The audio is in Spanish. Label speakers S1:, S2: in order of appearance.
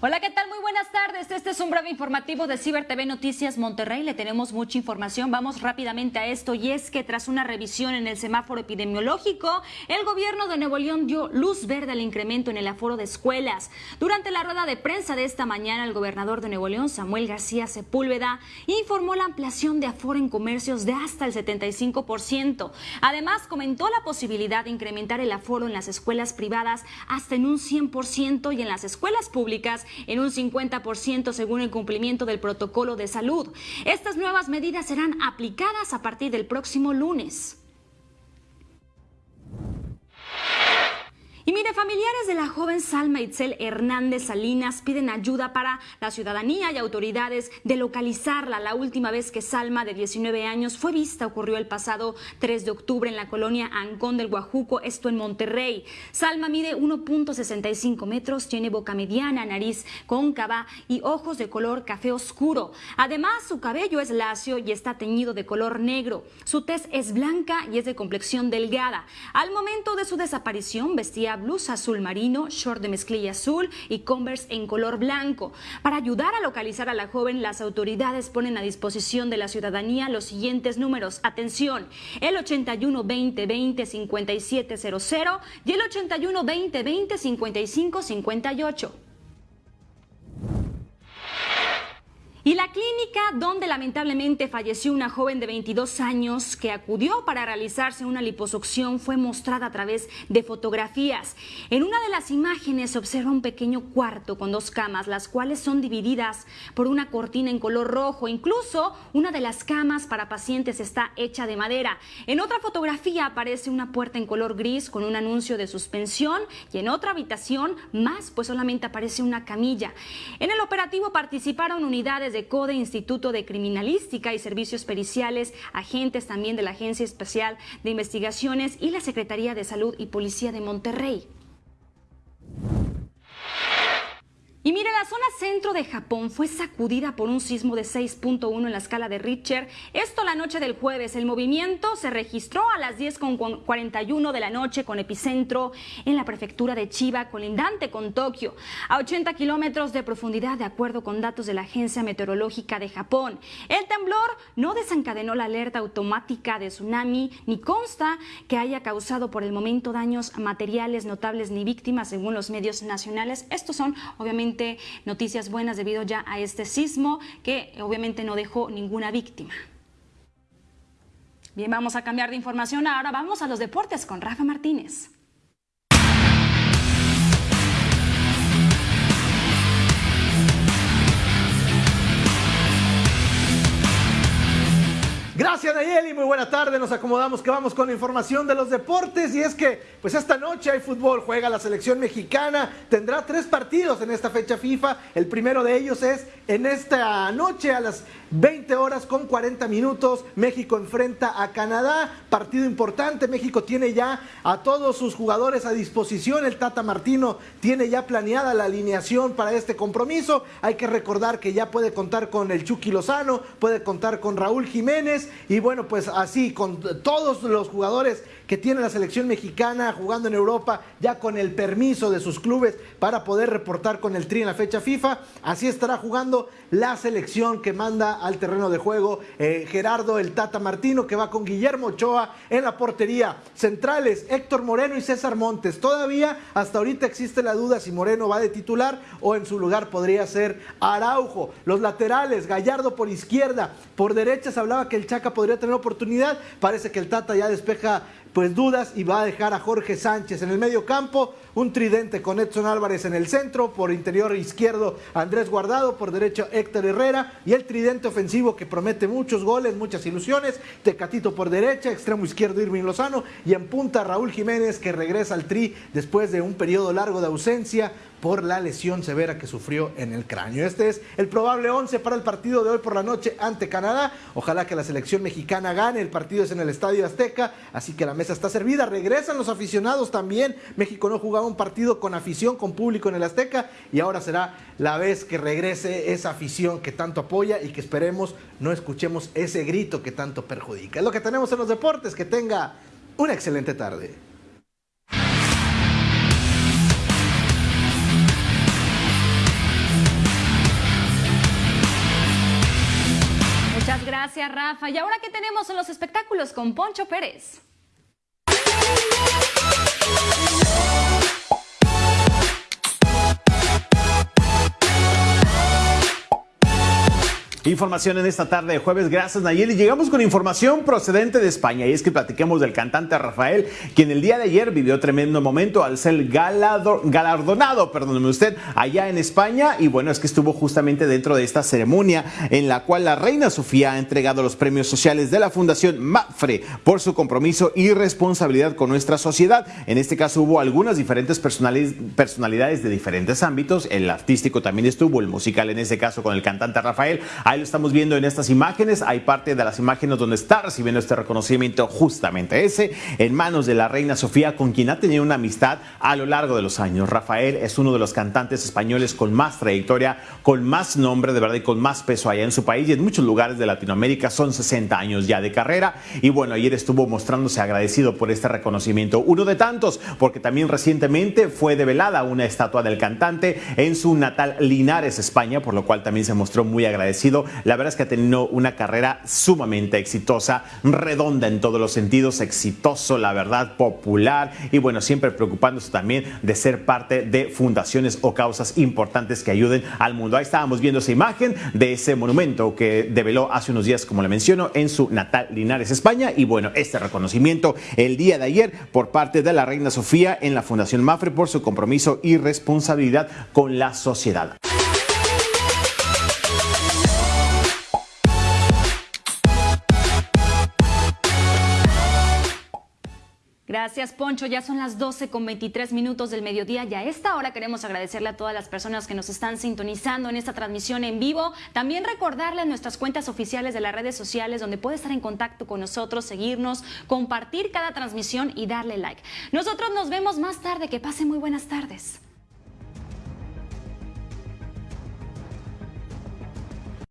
S1: Hola, ¿qué tal? Muy buenas tardes. Este es un breve informativo de Ciber TV Noticias Monterrey. Le tenemos mucha información. Vamos rápidamente a esto y es que tras una revisión en el semáforo epidemiológico, el gobierno de Nuevo León dio luz verde al incremento en el aforo de escuelas. Durante la rueda de prensa de esta mañana, el gobernador de Nuevo León, Samuel García Sepúlveda, informó la ampliación de aforo en comercios de hasta el 75%. Además, comentó la posibilidad de incrementar el aforo en las escuelas privadas hasta en un 100% y en las escuelas públicas en un 50% según el cumplimiento del protocolo de salud. Estas nuevas medidas serán aplicadas a partir del próximo lunes. Familiares de la joven Salma Itzel Hernández Salinas piden ayuda para la ciudadanía y autoridades de localizarla. La última vez que Salma, de 19 años, fue vista ocurrió el pasado 3 de octubre en la colonia Ancón del Guajuco, esto en Monterrey. Salma mide 1.65 metros, tiene boca mediana, nariz cóncava y ojos de color café oscuro. Además, su cabello es lacio y está teñido de color negro. Su tez es blanca y es de complexión delgada. Al momento de su desaparición vestía blusa azul marino, short de mezclilla azul y Converse en color blanco. Para ayudar a localizar a la joven, las autoridades ponen a disposición de la ciudadanía los siguientes números. Atención, el 81 20 20 5700 y el 81 20 20 55 58. Y la clínica donde lamentablemente falleció una joven de 22 años que acudió para realizarse una liposucción fue mostrada a través de fotografías. En una de las imágenes se observa un pequeño cuarto con dos camas, las cuales son divididas por una cortina en color rojo. Incluso una de las camas para pacientes está hecha de madera. En otra fotografía aparece una puerta en color gris con un anuncio de suspensión y en otra habitación más pues solamente aparece una camilla. En el operativo participaron unidades de CODE, Instituto de Criminalística y Servicios Periciales, agentes también de la Agencia Especial de Investigaciones y la Secretaría de Salud y Policía de Monterrey. Y mire, la zona centro de Japón fue sacudida por un sismo de 6.1 en la escala de Richter. Esto la noche del jueves. El movimiento se registró a las 10.41 de la noche con epicentro en la prefectura de Chiba, colindante con Tokio, a 80 kilómetros de profundidad, de acuerdo con datos de la Agencia Meteorológica de Japón. El temblor no desencadenó la alerta automática de tsunami, ni consta que haya causado por el momento daños materiales notables ni víctimas, según los medios nacionales. Estos son, obviamente, noticias buenas debido ya a este sismo que obviamente no dejó ninguna víctima. Bien, vamos a cambiar de información. Ahora vamos a los deportes con Rafa Martínez.
S2: Gracias Nayeli, muy buena tarde, nos acomodamos que vamos con la información de los deportes. Y es que pues esta noche hay fútbol, juega la selección mexicana, tendrá tres partidos en esta fecha FIFA, el primero de ellos es en esta noche a las 20 horas con 40 minutos, México enfrenta a Canadá, partido importante, México tiene ya a todos sus jugadores a disposición, el Tata Martino tiene ya planeada la alineación para este compromiso, hay que recordar que ya puede contar con el Chucky Lozano, puede contar con Raúl Jiménez, y bueno, pues así, con todos los jugadores que tiene la selección mexicana jugando en Europa, ya con el permiso de sus clubes para poder reportar con el Tri en la fecha FIFA, así estará jugando la selección que manda al terreno de juego eh, Gerardo el Tata Martino, que va con Guillermo Ochoa en la portería. Centrales, Héctor Moreno y César Montes. Todavía hasta ahorita existe la duda si Moreno va de titular o en su lugar podría ser Araujo. Los laterales, Gallardo por izquierda, por derecha se hablaba que el Chaca podría tener oportunidad. Parece que el Tata ya despeja pues dudas y va a dejar a Jorge Sánchez en el medio campo, un tridente con Edson Álvarez en el centro, por interior izquierdo Andrés Guardado, por derecho Héctor Herrera y el tridente ofensivo que promete muchos goles, muchas ilusiones, Tecatito por derecha, extremo izquierdo Irving Lozano y en punta Raúl Jiménez que regresa al tri después de un periodo largo de ausencia por la lesión severa que sufrió en el cráneo. Este es el probable 11 para el partido de hoy por la noche ante Canadá. Ojalá que la selección mexicana gane. El partido es en el Estadio Azteca, así que la mesa está servida. Regresan los aficionados también. México no jugaba un partido con afición, con público en el Azteca y ahora será la vez que regrese esa afición que tanto apoya y que esperemos no escuchemos ese grito que tanto perjudica. Es lo que tenemos en los deportes, que tenga una excelente tarde.
S1: Muchas gracias, Rafa. ¿Y ahora qué tenemos en los espectáculos con Poncho Pérez?
S3: Información en esta tarde de jueves, gracias Nayeli. Llegamos con información procedente de España y es que platiquemos del cantante Rafael, quien el día de ayer vivió tremendo momento al ser galardonado, perdóneme usted, allá en España y bueno, es que estuvo justamente dentro de esta ceremonia en la cual la reina Sofía ha entregado los premios sociales de la Fundación MAFRE por su compromiso y responsabilidad con nuestra sociedad. En este caso hubo algunas diferentes personalidades de diferentes ámbitos, el artístico también estuvo, el musical en este caso con el cantante Rafael lo estamos viendo en estas imágenes. Hay parte de las imágenes donde está recibiendo este reconocimiento justamente ese, en manos de la reina Sofía, con quien ha tenido una amistad a lo largo de los años. Rafael es uno de los cantantes españoles con más trayectoria, con más nombre de verdad y con más peso allá en su país y en muchos lugares de Latinoamérica. Son 60 años ya de carrera y bueno, ayer estuvo mostrándose agradecido por este reconocimiento. Uno de tantos, porque también recientemente fue develada una estatua del cantante en su natal Linares, España, por lo cual también se mostró muy agradecido la verdad es que ha tenido una carrera sumamente exitosa, redonda en todos los sentidos, exitoso, la verdad, popular y bueno, siempre preocupándose también de ser parte de fundaciones o causas importantes que ayuden al mundo. Ahí estábamos viendo esa imagen de ese monumento que develó hace unos días, como le menciono, en su natal Linares, España. Y bueno, este reconocimiento el día de ayer por parte de la Reina Sofía en la Fundación Mafre por su compromiso y responsabilidad con la sociedad.
S1: Gracias, Poncho. Ya son las 12 con 23 minutos del mediodía y a esta hora queremos agradecerle a todas las personas que nos están sintonizando en esta transmisión en vivo. También recordarles nuestras cuentas oficiales de las redes sociales donde puede estar en contacto con nosotros, seguirnos, compartir cada transmisión y darle like. Nosotros nos vemos más tarde. Que pasen muy buenas tardes.